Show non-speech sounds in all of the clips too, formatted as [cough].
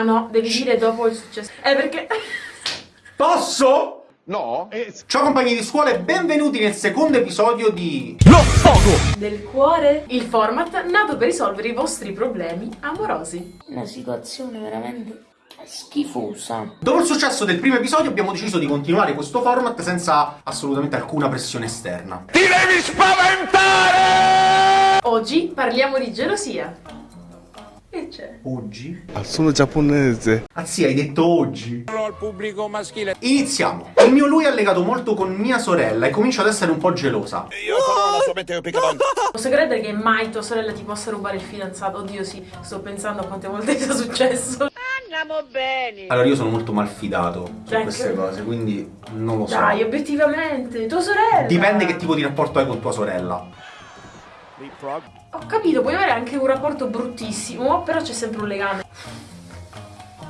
Ah no, devi dire dopo il successo. Eh perché... [laughs] Posso? No? Ciao compagni di scuola e benvenuti nel secondo episodio di... del cuore? Il format nato per risolvere i vostri problemi amorosi. Una situazione veramente schifosa. Dopo il successo del primo episodio abbiamo deciso di continuare questo format senza assolutamente alcuna pressione esterna. Oggi parliamo di gelosia. C'è? Oggi? Sono giapponese. Anzi, hai detto oggi. al pubblico maschile. Iniziamo. Il mio lui è legato molto con mia sorella e comincio ad essere un po' gelosa. Io sarò la sua mente piccante. [laughs] Posso credere che mai tua sorella ti possa rubare il fidanzato? Oddio sì, sto pensando a quante volte [laughs] sia successo. Allora io sono molto malfidato su Ecco. queste cose, quindi non lo so. Dai, obiettivamente, tua sorella! Dipende che tipo di rapporto hai con tua sorella. Ho capito, puoi avere anche un rapporto bruttissimo, però c'è sempre un legame.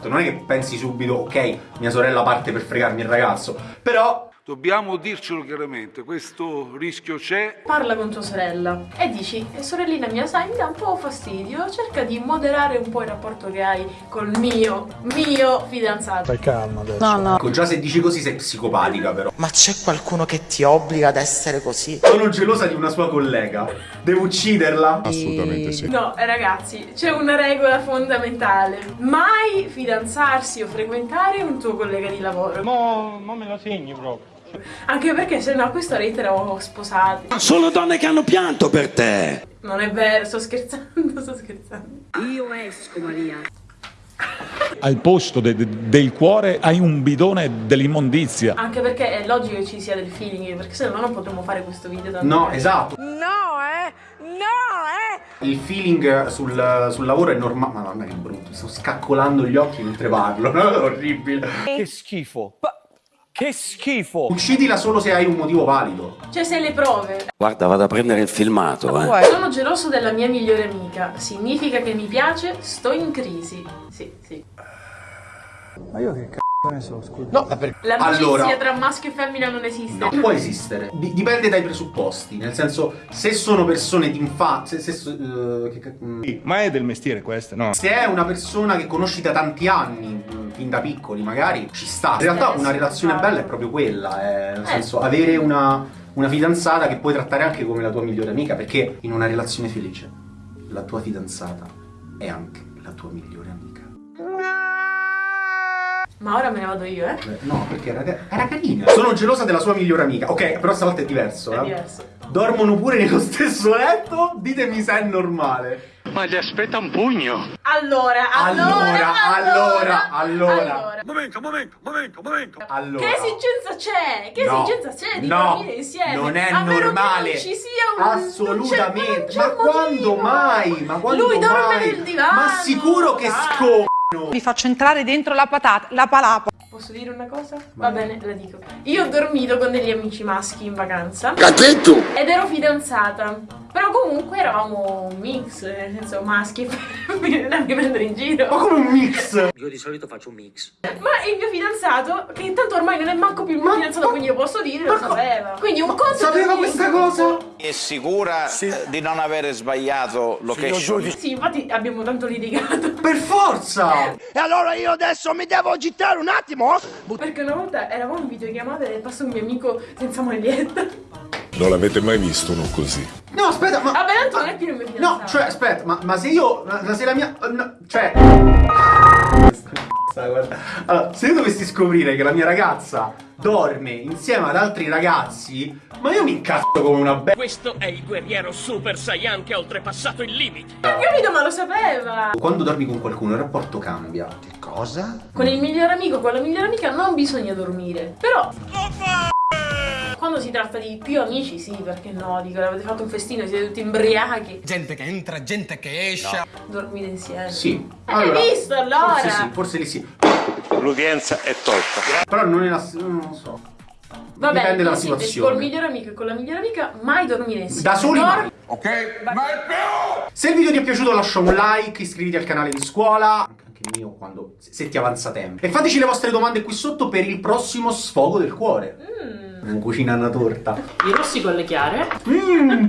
Non è che pensi subito, ok, mia sorella parte per fregarmi il ragazzo, però Dobbiamo dircelo chiaramente, questo rischio c'è. Parla con tua sorella e dici, "Eh, sorellina mia, sai, mi dà un po' fastidio, cerca di moderare un po' il rapporto che hai col mio, mio fidanzato. ecco, già se dici così sei psicopatica però. Ma c'è qualcuno che ti obbliga ad essere così? Sono gelosa di una sua collega. Devo ucciderla? Assolutamente sì. No, ragazzi, c'è una regola fondamentale. Mai fidanzarsi o frequentare un tuo collega di lavoro. Mo, mo me lo segni proprio. Anche perché se no a questa rete eravamo sposati. Sono donne che hanno pianto per te. Non è vero, sto scherzando, sto scherzando. Al posto de- de- del cuore hai un bidone dell'immondizia. Anche perché è logico che ci sia del feeling, perché se no non potremmo fare questo video tanto No, esatto. No, eh! No, eh! Il feeling sul, sul lavoro è normale. Madonna che brutto, sto scaccolando gli occhi mentre parlo. [laughs] Orribile. Che schifo. Che schifo. Uccidila solo se hai un motivo valido. Cioè, se le prove. Guarda, vado a prendere il filmato, eh. Sono geloso della mia migliore amica. Significa che mi piace, sto in crisi. Sì, sì. No, ma perché? L'amicizia Allora- tra maschio e femmina non esiste. No, può esistere. Di- dipende dai presupposti. Nel senso, se sono persone di infanzia. Se, se, eh, che mm, Ma è del mestiere questo, no? se è una persona che conosci da tanti anni, fin da piccoli magari, ci sta. In realtà una relazione bella è proprio quella. eh, nel Eh. senso, avere una, una fidanzata che puoi trattare anche come la tua migliore amica. Perché in una relazione felice, la tua fidanzata è anche la tua migliore amica. Ma ora me ne vado io, eh? Eh, No, perché era, era carina. Sono gelosa della sua migliore amica. Ok, però stavolta è diverso. È eh. diverso. Dormono pure nello stesso letto? Ditemi se è normale. Ma gli aspetta un pugno. Allora, Allora, allora, allora, allora. Momento, momento, momento, momento. Allora. Che esigenza c'è? Che No, esigenza c'è di no, dormire insieme? Non è A meno che normale. non ci sia un Assolutamente. non c'è- Ma quando mai? Ma quando Lui dorme mai? nel divano. Ma sicuro che dai. sco. Vi faccio entrare dentro la patata, la palapa. Posso dire una cosa? Va bene, la dico. Io ho dormito con degli amici maschi in vacanza Cazzetto! ed ero fidanzata. Però comunque eravamo un mix, nel senso maschi e femmine, non mi prendere in Ma giro. come un mix? Io di solito faccio un mix. Ma il mio fidanzato, che tanto ormai non è manco più il mio fidanzato, quindi io posso dire, lo ma sapeva. Quindi un conto è Sapeva questa cosa? È sicura eh, di non avere sbagliato location? Sì, infatti abbiamo tanto litigato. [laughs] Per forza! E allora io adesso mi devo agitare un attimo? Perché una volta eravamo in videochiamata e passa un mio amico senza maglietta. Non l'avete mai visto uno così? No, aspetta, ma. Vabbè, tanto non è più il mio fidanzato. No, cioè, aspetta, ma, ma se io. Ma se la mia. no, cioè. Guarda. Allora, se io dovessi scoprire che la mia ragazza dorme insieme ad altri ragazzi, ma io mi incazzo come una be. Questo è il guerriero Super Saiyan che ha oltrepassato il limite. Ho capito, ma lo sapeva. Quando dormi con qualcuno il rapporto cambia. Cosa? Con il migliore amico, con la migliore amica non bisogna dormire. Però. Quando si tratta di più amici, sì, perché no? Dico, avete fatto un festino, siete tutti imbriachi. Gente che entra, gente che esce. Dormite insieme. Sì. Hai visto, allora? Forse sì, forse lì sì. L'udienza è tolta. Però non è la. non lo so. Va bene, Dipende dalla situazione. Col migliore amico e con la migliore amica mai dormire insieme. Da soli mai. Ok? Mai più! Se il video ti è piaciuto lascia un like, iscriviti al canale di scuola, anche il mio quando, se se ti avanza tempo. E fateci le vostre domande qui sotto per il prossimo sfogo del cuore. Mm. Non cucina una torta. I rossi con le chiare. Mmm,